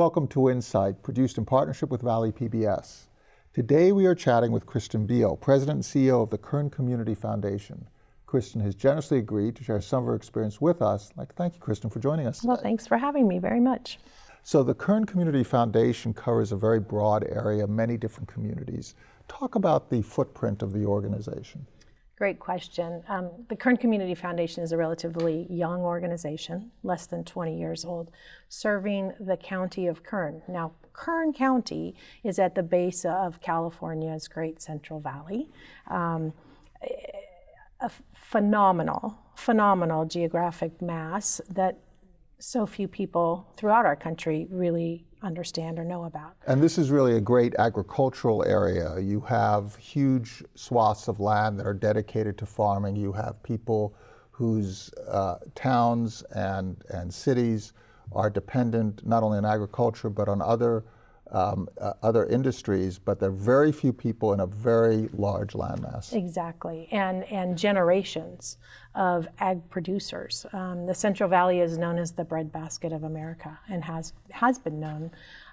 Welcome to Insight, produced in partnership with Valley PBS. Today we are chatting with Kristen Beal, President and CEO of the Kern Community Foundation. Kristen has generously agreed to share some of her experience with us. I'd like to thank you, Kristen, for joining us. Well, thanks for having me very much. So the Kern Community Foundation covers a very broad area, many different communities. Talk about the footprint of the organization. Great question. Um, the Kern Community Foundation is a relatively young organization, less than 20 years old, serving the county of Kern. Now, Kern County is at the base of California's Great Central Valley. Um, a phenomenal, phenomenal geographic mass that so few people throughout our country really understand or know about. And this is really a great agricultural area. You have huge swaths of land that are dedicated to farming. You have people whose uh, towns and, and cities are dependent not only on agriculture but on other um, uh, other industries, but there are very few people in a very large landmass. Exactly, and and generations of ag producers. Um, the Central Valley is known as the breadbasket of America and has has been known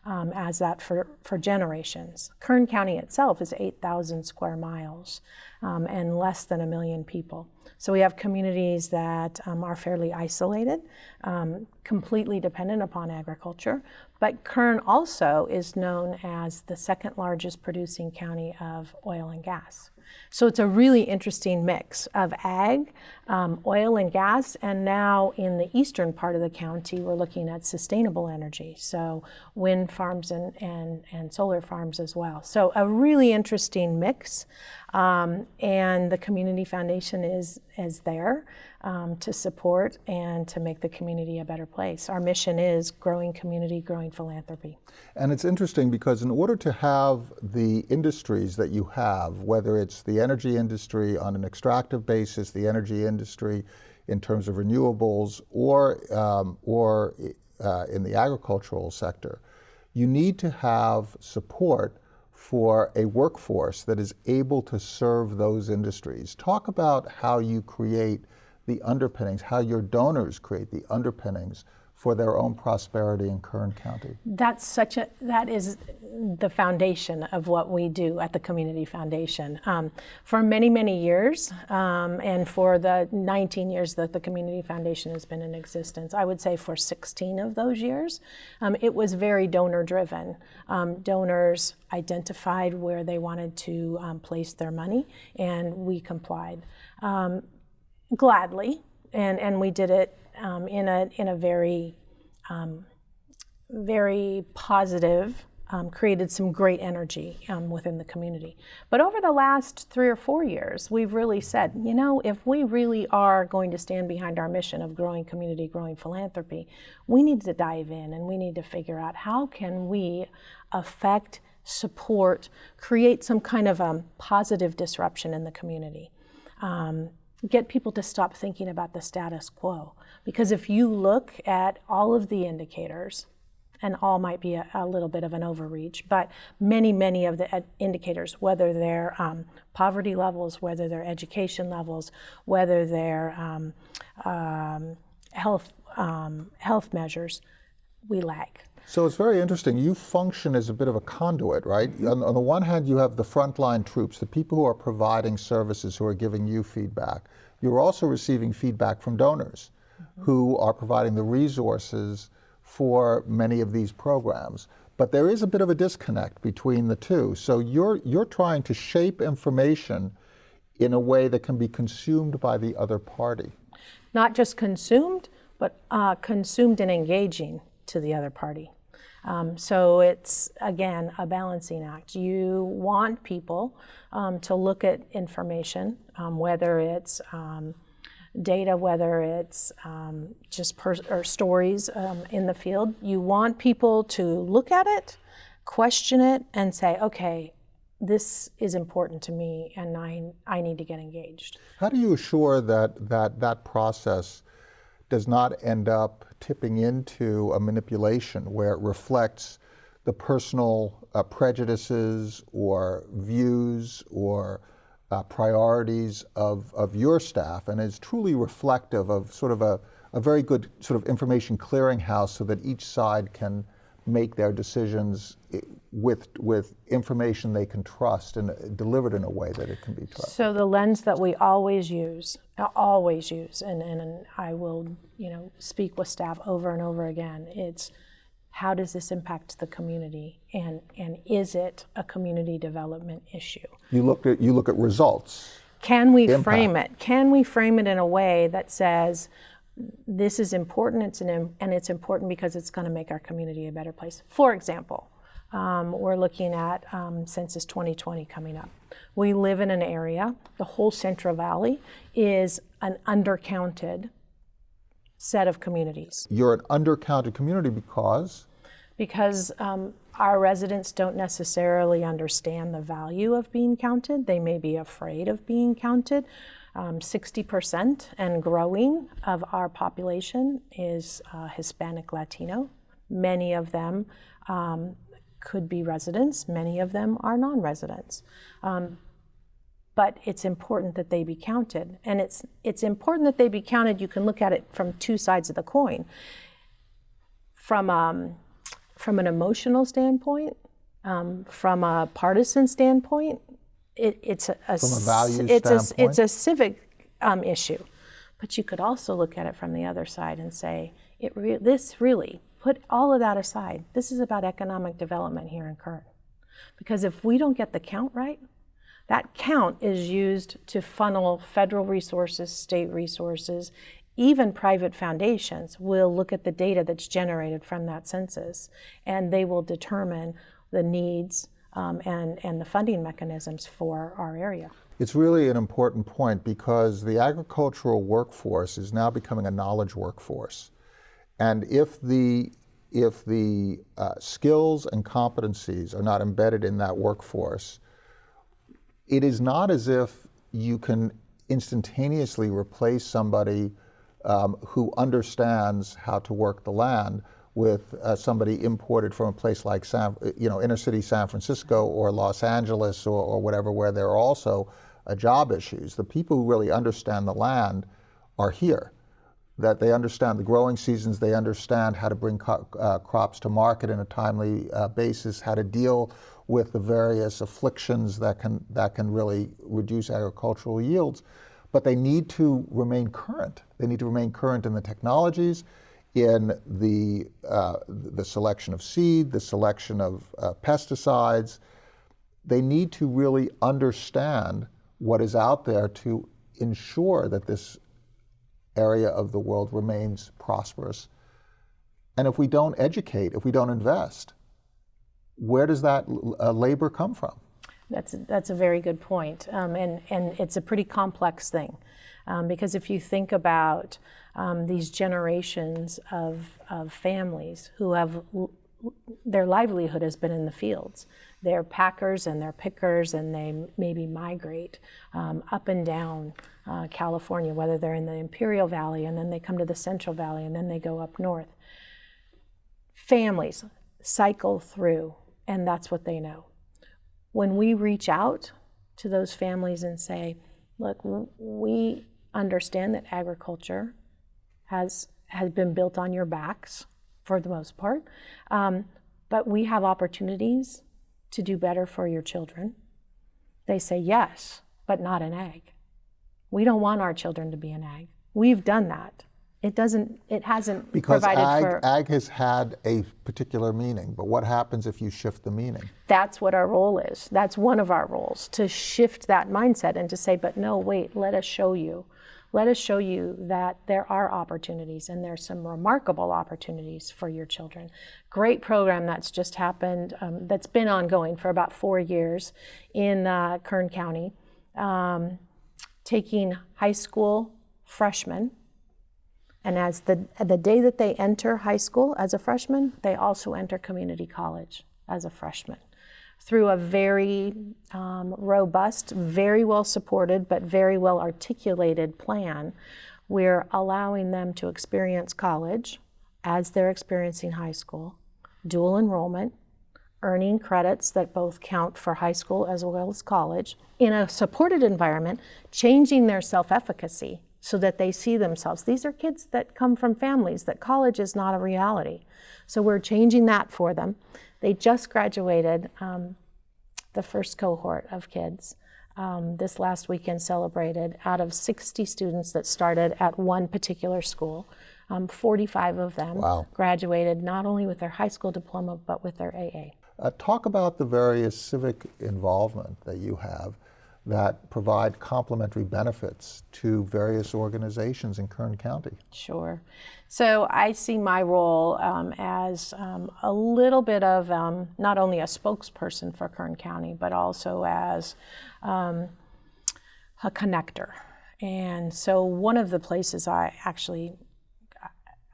um, as that for, for generations. Kern County itself is 8,000 square miles um, and less than a million people. So we have communities that um, are fairly isolated, um, completely dependent upon agriculture, but Kern also is known as the second largest producing county of oil and gas. So it's a really interesting mix of ag, um, oil and gas, and now in the eastern part of the county, we're looking at sustainable energy, so wind farms and, and, and solar farms as well. So a really interesting mix, um, and the Community Foundation is, is there um, to support and to make the community a better place. Our mission is growing community, growing philanthropy. And it's interesting because in order to have the industries that you have, whether it's the energy industry on an extractive basis, the energy industry in terms of renewables, or, um, or uh, in the agricultural sector, you need to have support for a workforce that is able to serve those industries. Talk about how you create the underpinnings, how your donors create the underpinnings for their own prosperity in Kern County. That's such a, that is the foundation of what we do at the Community Foundation. Um, for many, many years, um, and for the 19 years that the Community Foundation has been in existence, I would say for 16 of those years, um, it was very donor driven. Um, donors identified where they wanted to um, place their money, and we complied. Um, gladly, and, and we did it um, in, a, in a very, um, very positive, um, created some great energy um, within the community. But over the last three or four years, we've really said, you know, if we really are going to stand behind our mission of growing community, growing philanthropy, we need to dive in and we need to figure out how can we affect, support, create some kind of a positive disruption in the community. Um, get people to stop thinking about the status quo. Because if you look at all of the indicators, and all might be a, a little bit of an overreach, but many, many of the indicators, whether they're um, poverty levels, whether they're education levels, whether they're um, um, health, um, health measures, we lag. So it's very interesting. You function as a bit of a conduit, right? On, on, the one hand, you have the frontline troops, the people who are providing services, who are giving you feedback. You're also receiving feedback from donors mm -hmm. who are providing the resources for many of these programs. But there is a bit of a disconnect between the two. So you're, you're trying to shape information in a way that can be consumed by the other party. Not just consumed, but uh, consumed and engaging to the other party. Um, so it's, again, a balancing act. You want people um, to look at information, um, whether it's um, data, whether it's um, just or stories um, in the field. You want people to look at it, question it, and say, okay, this is important to me and I, I need to get engaged. How do you assure that that, that process does not end up tipping into a manipulation where it reflects the personal uh, prejudices or views or uh, priorities of, of your staff and is truly reflective of sort of a, a very good sort of information clearinghouse so that each side can make their decisions i- with, with information they can trust and uh, delivered in a way that it can be trusted. So the lens that we always use, always use, and, and I will, you know, speak with staff over and over again, it's how does this impact the community and, and is it a community development issue? You look at, you look at results. Can we frame it? Can we frame it in a way that says this is important it's an, and it's important because it's going to make our community a better place? For example, um, we're looking at um, Census 2020 coming up. We live in an area, the whole Central Valley is an undercounted set of communities You're an undercounted community because because um, our residents don't necessarily understand the value of being counted. They may be afraid of being counted. Um, 60% and growing of our population is uh, Hispanic Latino. Many of them um, could be residents, many of them are non residents. Um, but it's important that they be counted. And it's, it's important that they be counted. You can look at it from two sides of the coin. From um, from an emotional standpoint, um, from a partisan standpoint, it, it's a, a From a values it's a, it's a civic um, issue. But you could also look at it from the other side and say, it re- this really put all of that aside. This is about economic development here in Kern, because if we don't get the count right, that count is used to funnel federal resources, state resources, even private foundations will look at the data that's generated from that census and they will determine the needs um, and, and the funding mechanisms for our area. It's really an important point because the agricultural workforce is now becoming a knowledge workforce. And if the, if the uh, skills and competencies are not embedded in that workforce, it is not as if you can instantaneously replace somebody um, who understands how to work the land with uh, somebody imported from a place like San, you know, inner city San Francisco or Los Angeles or, or whatever, where there are also uh, job issues. The people who really understand the land are here. That they understand the growing seasons, they understand how to bring co- uh, crops to market in a timely uh, basis, how to deal with the various afflictions that can that can really reduce agricultural yields. But they need to remain current. They need to remain current in the technologies, in the uh, the selection of seed, the selection of uh, pesticides. They need to really understand what is out there to ensure that this area of the world remains prosperous. And if we don't educate, if we don't invest, where does that uh, labor come from? That's that's a very good point, um, and and it's a pretty complex thing, um, because if you think about um, these generations of of families who have their livelihood has been in the fields, they're packers and they're pickers, and they maybe migrate um, up and down uh, California, whether they're in the Imperial Valley and then they come to the Central Valley and then they go up north. Families cycle through, and that's what they know. When we reach out to those families and say, look, we understand that agriculture has, has been built on your backs for the most part, um, but we have opportunities to do better for your children. They say, yes, but not an ag. We don't want our children to be an ag. We've done that. It doesn't, it hasn't Because provided ag, for. ag has had a particular meaning, but what happens if you shift the meaning? that's what our role is. That's one of our roles to shift that mindset and to say, but no, wait, let us show you. Let us show you that there are opportunities and there's some remarkable opportunities for your children. Great program that's just happened, um, that's been ongoing for about four years in uh, Kern County, um, taking high school freshmen. And as the, the day that they enter high school as a freshman, they also enter community college as a freshman through a very um, robust, very well supported, but very well articulated plan. We're allowing them to experience college as they're experiencing high school, dual enrollment, earning credits that both count for high school as well as college in a supported environment, changing their self efficacy so that they see themselves. These are kids that come from families that college is not a reality. So we're changing that for them. They just graduated um, the first cohort of kids. Um, this last weekend celebrated out of 60 students that started at one particular school. Um, 45 of them Wow. graduated not only with their high school diploma but with their AA. Uh, talk about the various civic involvement that you have that provide complementary benefits to various organizations in Kern County. Sure. So I see my role um, as um, a little bit of um, not only a spokesperson for Kern County, but also as um, a connector. And so one of the places I actually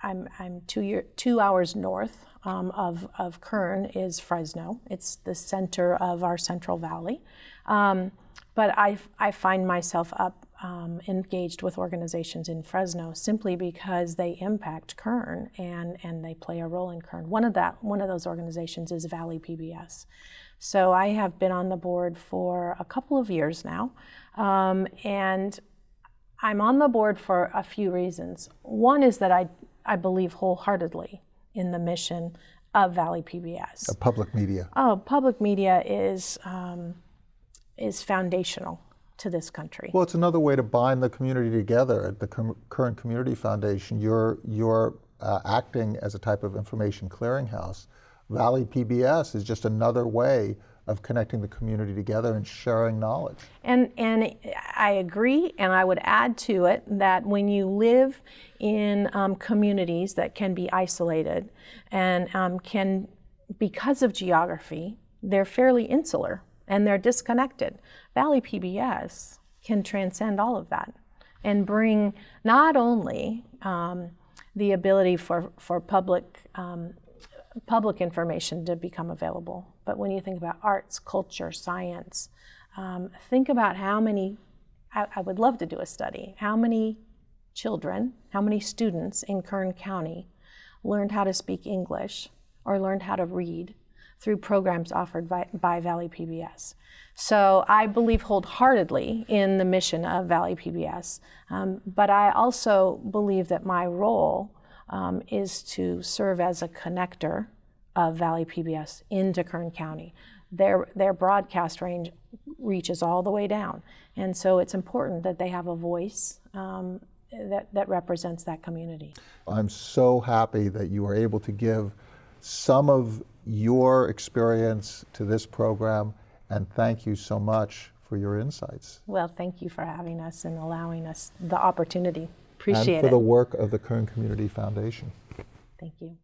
I'm, I'm two, year, two hours north um, of, of Kern is Fresno. It's the center of our Central Valley. Um, but I, I find myself up um, engaged with organizations in Fresno simply because they impact Kern and, and they play a role in Kern. One of, that, one of those organizations is Valley PBS. So I have been on the board for a couple of years now. Um, and I'm on the board for a few reasons. One is that I, I believe wholeheartedly in the mission of Valley PBS. Uh, public media. Oh, public media is, um, is foundational to this country. Well, it's another way to bind the community together. At the Com- Kern Community Foundation, you're, you're uh, acting as a type of information clearinghouse. Valley PBS is just another way of connecting the community together and sharing knowledge. And, and I agree, and I would add to it that when you live in um, communities that can be isolated and um, can, because of geography, they're fairly insular and they're disconnected. Valley PBS can transcend all of that and bring not only um, the ability for, for public um, public information to become available. But when you think about arts, culture, science, um, think about how many, I, I, would love to do a study, how many children, how many students in Kern County learned how to speak English or learned how to read through programs offered by, by Valley PBS. So I believe wholeheartedly in the mission of Valley PBS, um, but I also believe that my role um, is to serve as a connector of Valley PBS into Kern County. Their, their broadcast range reaches all the way down. And so it's important that they have a voice um, that, that represents that community. I'm so happy that you were able to give some of your experience to this program, and thank you so much for your insights. Well, thank you for having us and allowing us the opportunity. Appreciate and for it. the work of the Kern Community Foundation. Thank you.